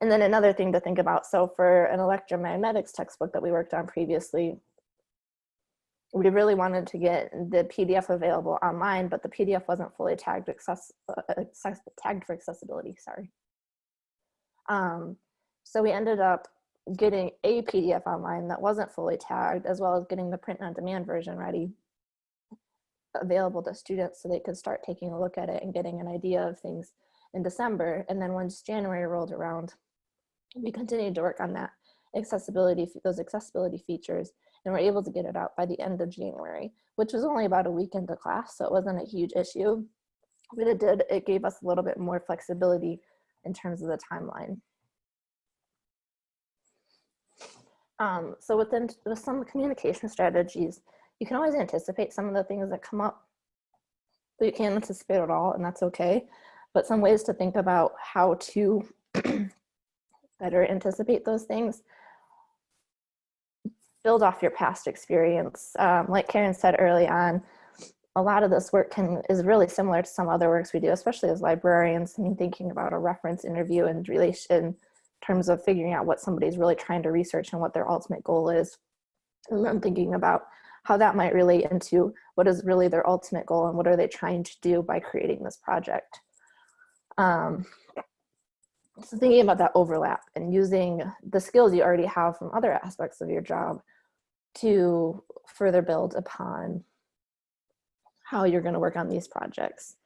F: and then another thing to think about, so for an electromagnetics textbook that we worked on previously, we really wanted to get the PDF available online, but the PDF wasn't fully tagged, access, uh, tagged for accessibility, sorry. Um, so we ended up getting a PDF online that wasn't fully tagged, as well as getting the print on demand version ready, available to students so they could start taking a look at it and getting an idea of things in December. And then once January rolled around, we continued to work on that accessibility, those accessibility features and we're able to get it out by the end of January, which was only about a week into class, so it wasn't a huge issue. But it did, it gave us a little bit more flexibility in terms of the timeline. Um, so within with some communication strategies, you can always anticipate some of the things that come up, but you can't anticipate it all, and that's okay. But some ways to think about how to <clears throat> better anticipate those things build off your past experience. Um, like Karen said early on, a lot of this work can is really similar to some other works we do, especially as librarians. I mean, thinking about a reference interview and relation in terms of figuring out what somebody's really trying to research and what their ultimate goal is. And then thinking about how that might relate into what is really their ultimate goal and what are they trying to do by creating this project. Um, so thinking about that overlap and using the skills you already have from other aspects of your job to further build upon how you're going to work on these projects.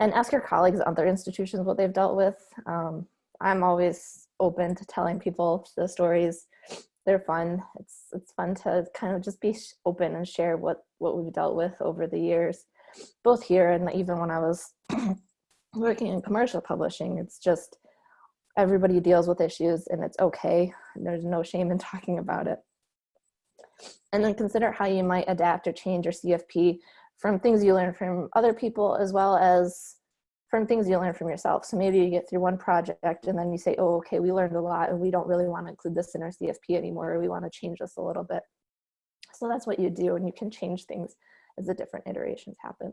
F: And ask your colleagues at other institutions what they've dealt with. Um, I'm always open to telling people the stories. They're fun. It's it's fun to kind of just be open and share what what we've dealt with over the years, both here and even when I was <clears throat> working in commercial publishing. It's just everybody deals with issues and it's okay. There's no shame in talking about it. And then consider how you might adapt or change your CFP from things you learn from other people as well as from things you learn from yourself. So maybe you get through one project and then you say, oh, okay, we learned a lot and we don't really want to include this in our CFP anymore, or we want to change this a little bit. So that's what you do and you can change things as the different iterations happen.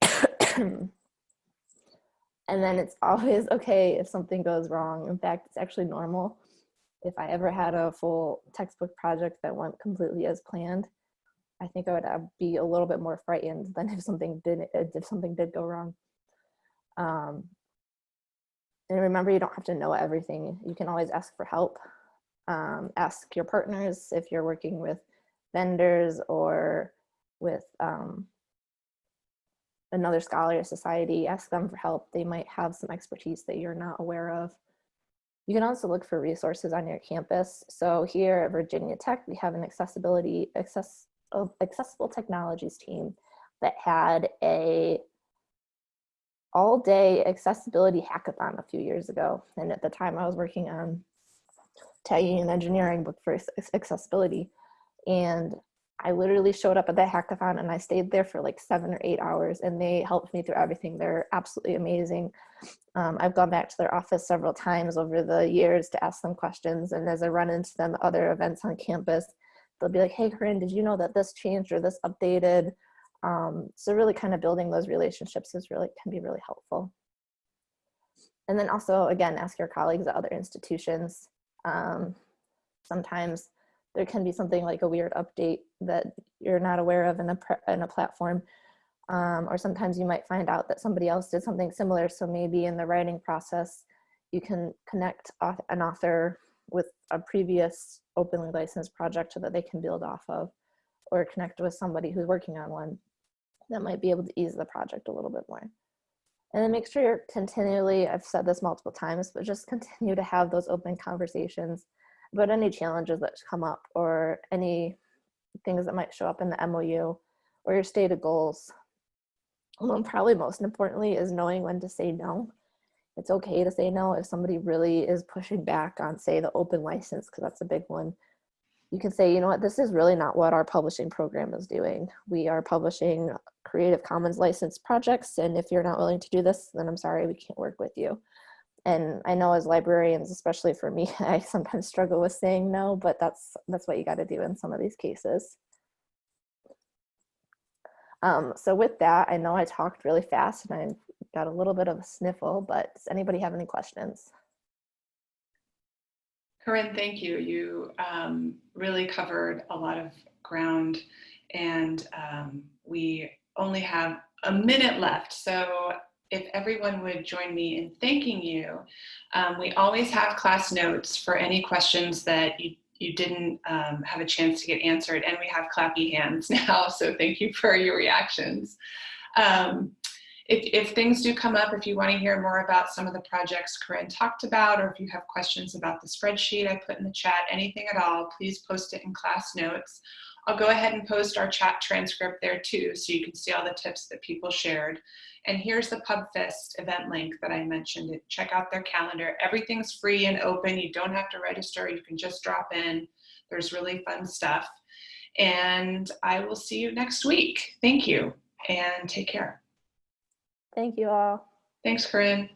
F: <coughs> and then it's always okay if something goes wrong. In fact, it's actually normal. If I ever had a full textbook project that went completely as planned, I think I would uh, be a little bit more frightened than if something did if something did go wrong. Um, and remember, you don't have to know everything. You can always ask for help. Um, ask your partners if you're working with vendors or with um, another scholar society. Ask them for help. They might have some expertise that you're not aware of. You can also look for resources on your campus. So here at Virginia Tech, we have an accessibility access of accessible technologies team that had a all day accessibility hackathon a few years ago. And at the time I was working on tagging and engineering book for accessibility. And I literally showed up at that hackathon and I stayed there for like seven or eight hours and they helped me through everything. They're absolutely amazing. Um, I've gone back to their office several times over the years to ask them questions. And as I run into them at other events on campus, they'll be like, hey, Corinne, did you know that this changed or this updated? Um, so really kind of building those relationships is really can be really helpful. And then also, again, ask your colleagues at other institutions. Um, sometimes there can be something like a weird update that you're not aware of in a, in a platform. Um, or sometimes you might find out that somebody else did something similar. So maybe in the writing process, you can connect an author with a previous openly licensed project so that they can build off of or connect with somebody who's working on one that might be able to ease the project a little bit more. And then make sure you're continually, I've said this multiple times, but just continue to have those open conversations about any challenges that come up or any things that might show up in the MOU or your stated goals. And probably most importantly is knowing when to say no. It's okay to say no if somebody really is pushing back on say the open license because that's a big one. You can say you know what? This is really not what our publishing program is doing. We are publishing creative commons licensed projects and if you're not willing to do this then i'm sorry we can't work with you and i know as librarians especially for me <laughs> i sometimes struggle with saying no but that's that's what you got to do in some of these cases um, so with that, I know I talked really fast and I got a little bit of a sniffle, but does anybody have any questions?
A: Corinne, thank you. You um, really covered a lot of ground and um, we only have a minute left. So if everyone would join me in thanking you, um, we always have class notes for any questions that you you didn't um, have a chance to get answered and we have clappy hands <laughs> now so thank you for your reactions. Um, if, if things do come up if you want to hear more about some of the projects Corinne talked about or if you have questions about the spreadsheet I put in the chat anything at all please post it in class notes I'll go ahead and post our chat transcript there too so you can see all the tips that people shared and here's the PubFest event link that I mentioned. Check out their calendar. Everything's free and open. You don't have to register. You can just drop in. There's really fun stuff. And I will see you next week. Thank you and take care.
F: Thank you all.
A: Thanks, Corinne.